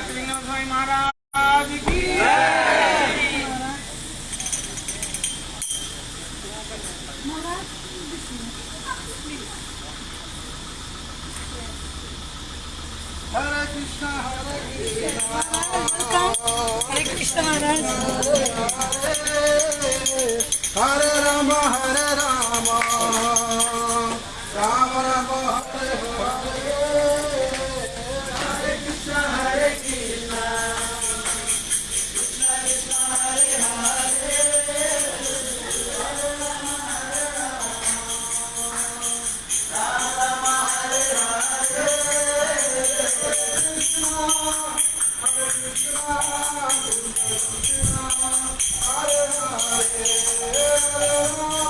त्रिलिंग स्वामी महाराज की हरे कृष्ण हरे कृष्ण हरे हरे राम हरे Ram. Ram Ram, Hare Hare. Hare Hare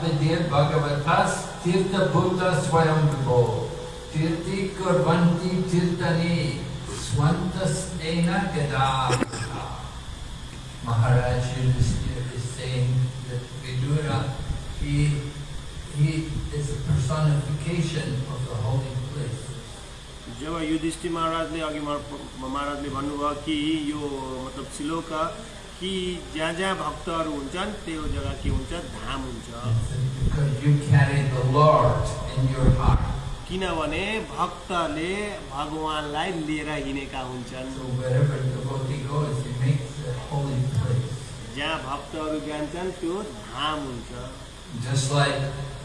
Vidya Bhagavatas Tirtha Bhuta Swayambhavo Tirti Kurvanti Tirtani Swantas Ena Gada Maharaj Yudhisthira is saying that Vidura, he, he is a personification of the holy place. जब युधिष्ठि महाराज ने अगि महाराज ने भन्न कि यो मतलब शिलो का कि जहाँ जहाँ भक्त हो जगह के धाम क्योंकि भक्त ने भगवान लिड़का जहाँ भक्त जो धाम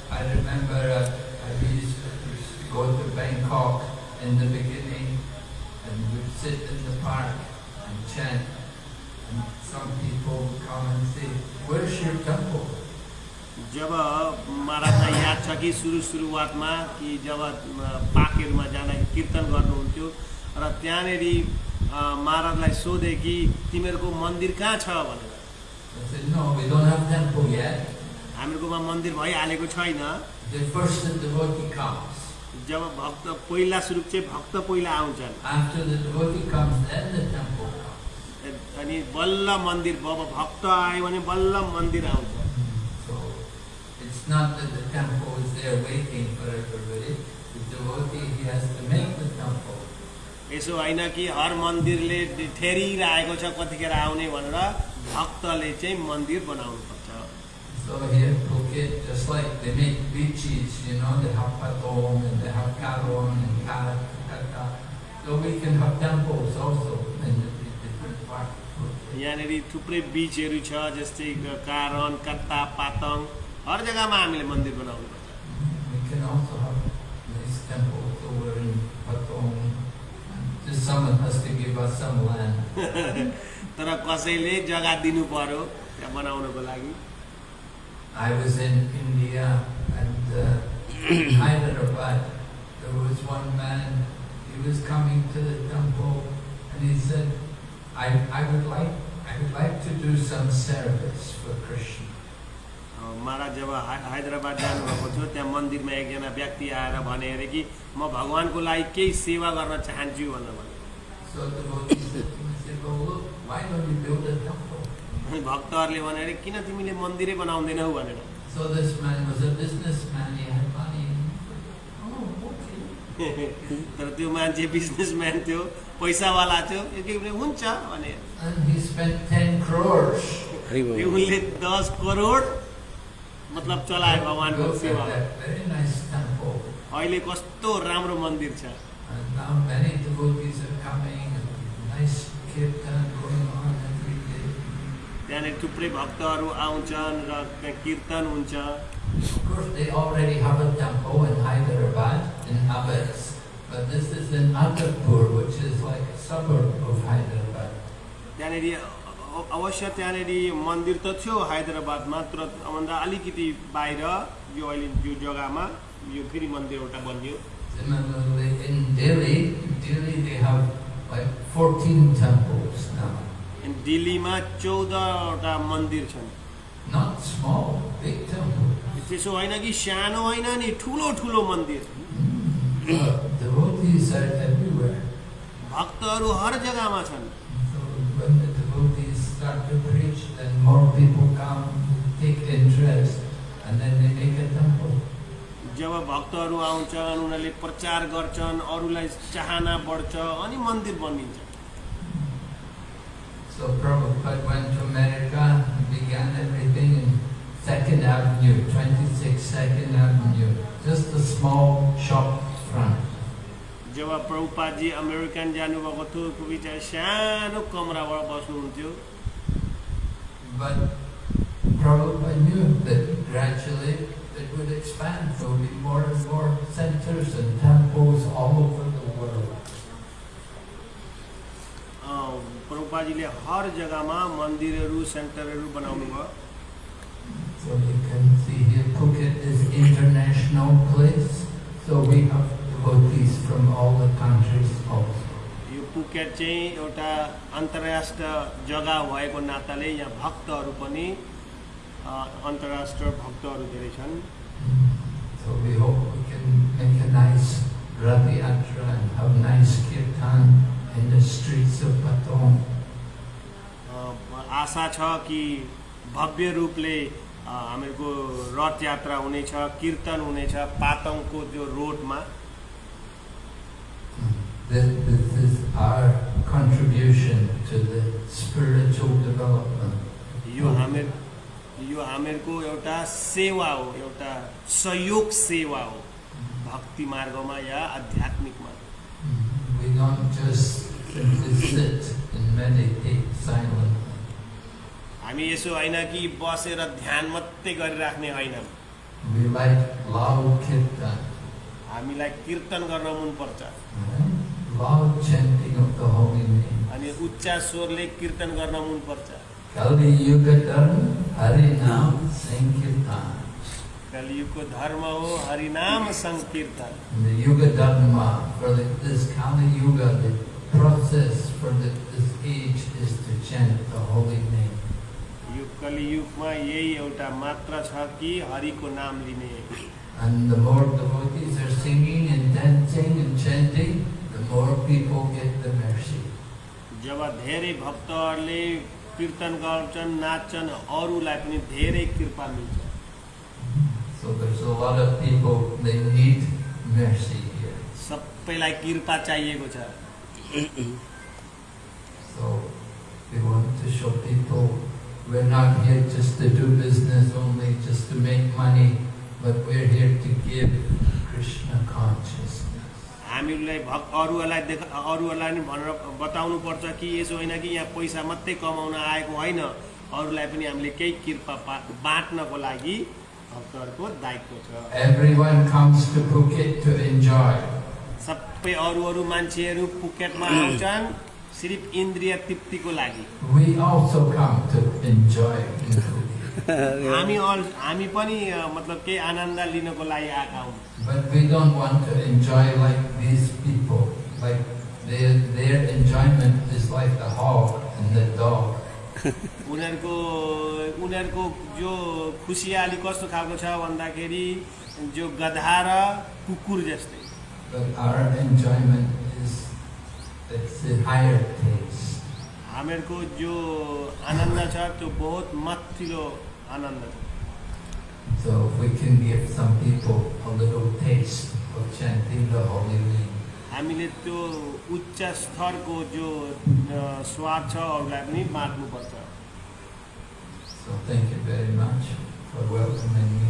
I remember uh, I used to go to Bangkok in the beginning and would sit in the park and chant. And some people would come and say, where's your temple? जब महाराजलाई याद छ कि सुरु सुरुवातमा कि जब अ, पाकेहरूमा जाँदा कीर्तन गर्नुहुन्थ्यो र त्यहाँनिर अ, महाराजलाई सोधे कि तिमीहरूको मन्दिर कहाँ छ भनेर I said, no, we don't have temple yet. हामीहरूकोमा मन्दिर भइहालेको छैन जब भक्त पहिला स्वरूप चाहिँ भक्त पहिला आउँछन्। अनि बल्ल मन्दिर बक्त आयो भने बल्ल मन्दिर आउँछ। यसो होइन कि हर मन्दिरले ठेरिरहेको छ कतिखेर आउने भनेर भक्तले चाहिँ मन्दिर बनाउनु पर्छ So here in Phuket, just like they make beaches, you know, they have Patong and they have Karong and Karakata. So we can have temples also in the the different parts of Phuket. यहाँनिर थुप्रै बिचहरू छ जस्तै कारण कत्ता पातङ हर जग्गामा हामीले मन्दिर बनाउनुपर्छ We can also have nice temples over in Patong. Just someone has to give us some land. तर कसैले जग्गा दिनु पर्यो त्यहाँ बनाउनको लागि I was in India and uh, in Hyderabad. There was one man, he was coming to the temple and he said, I, I would like I would like to do some service for Krishna. अ, महाराज जब हा- हैदराबाद जानुभएको थियो त्यहाँ मन्दिरमा एकजना व्यक्ति आएर भने अरे कि म भगवान्को लागि केही सेवा गर्न चाहन्छु भनेर भने भक्तहरूले भनेर किन तिमीले मन्दिरै बनाउँदैनौ भनेर। तर त्यो मान्छे पैसावाला थियो हुन्छ उनले दस करोड मतलब चलायो भगवान्को सेवा। अहिले कस्तो राम्रो मन्दिर छ। त्यहाँनिर थुप्रै भक्तहरू आउँछन् र त्यहाँ कीर्तन हुन्छ Of course, they already have a temple in Hyderabad, in Abbas, but this is in Agarpur, which is like a suburb of Hyderabad. त्यहाँनिर अ- अवश्य त्यहाँनिर मंदिर त थियो हैदराबादमा तर भन्दा अलिकति बाहिर यो अहिले यो जग्गामा यो फेरि मंदिर एउटा बनियो Similarly, in Delhi, Delhi they have like 14 temples now. दिल्लीमा चौधवटा मन्दिर छन्। त्यसो होइन कि सानो होइन नि ठुलो ठुलो मन्दिर। भक्तहरू हर जग्गामा छन्। जब भक्तहरू आउँछन् उनीहरूले प्रचार गर्छन् अरूलाई चाहना बढ्छ अनि मन्दिर बनिन्छ। So Prabhupada went to America and began everything in Second Avenue, 26 Second Avenue, just a small shop front. जब प्रभुपादजी अमेरिकन जानुभएको थियो त्यो बिचरा सानो कमराबाट बस्नुहुन्थ्यो But Prabhupada knew that gradually it would expand. There would be more and more centers and temples all over प्रभुपादजीले हर जग्गामा मन्दिरहरू सेन्टरहरू बनाउनु भयो So you can see here Phuket is international place. So we have devotees from all the countries also. यो Phuket चाहिँ एउटा अन्तर्राष्ट्रिय जग्गा भएको नाताले यहाँ भक्तहरू पनि अँ, अन्तर्राष्ट्रिय भक्तहरू धेरै छन् So we hope we can make a nice Rath Yatra and have nice kirtan in the streets of Patong. अँ, आशा छ कि भव्य रूपले अँ, हामीहरूको रथ यात्रा हुनेछ कीर्तन हुनेछ पातङको त्यो रोडमा This, this is our contribution to the spiritual development. यो हामीर यो हामीहरूको एउटा सेवा हो एउटा सहयोग सेवा हो भक्ति मार्गमा या आध्यात्मिकमा We don't just sit and meditate silently. हामी यसो होइन कि बसेर ध्यान मात्रै गरिराख्ने होइन हामीलाई कीर्तन गर्न मनपर्छ. अनि उच्च स्वरले कीर्तन गर्न मनपर्छ. कलियुगको धर्म हो हरिनाम सङ्कीर्तन And the Yuga Dharma for the, this Kali Yuga, the process for the, this age is to chant the holy name. यो कलियुगमा यही एउटा मात्र छ कि हरिको नाम लिने And the more devotees are singing and dancing and chanting, the more people get the mercy. जब धेरै भक्तहरूले कीर्तन गर्छन् नाच्छन् अरूलाई पनि धेरै कृपा मिल्छ So there's a lot of people, they need mercy here. सबैलाई कृपा चाहिएको छ So we want to show people we're not here just to do business only, just to make money, but we're here to give Krishna consciousness. हामीलाई भक् अरूहरूलाई देख अरूहरूलाई पनि भनेर बताउनु पर्छ कि यसो होइन कि यहाँ पैसा मात्रै कमाउन आएको होइन अरूलाई पनि हामीले केही कृपा पा बाँड्नको लागि भक्तहरूको दायित्व छ Everyone comes to Phuket to enjoy. सबै अरू अरू मान्छेहरू पुकेटमा आउँछन् सिर्फ इन्द्रिय तृप्तिको लागि We also come to enjoy in Phuket. हामी अल हामी पनि मतलब केही आनन्द लिनको लागि आएका हौँ But we don't want to enjoy like these people. Like their, their enjoyment is like the hog and the dog. उनीहरूको उनीहरूको जो खुसियाली कस्तो खालको छ भन्दाखेरि जो गधा र कुकुर जस्तै But our enjoyment taste. हामीहरूको जो आनन्द छ त्यो बहुत माथिल्लो आनन्द छ So if we can give some people a little taste of chanting the holy name, हामीले त्यो उच्च स्तरको जो अ, स्वाद छ अरूलाई पनि बाँड्नुपर्छ so thank you very much for welcoming me.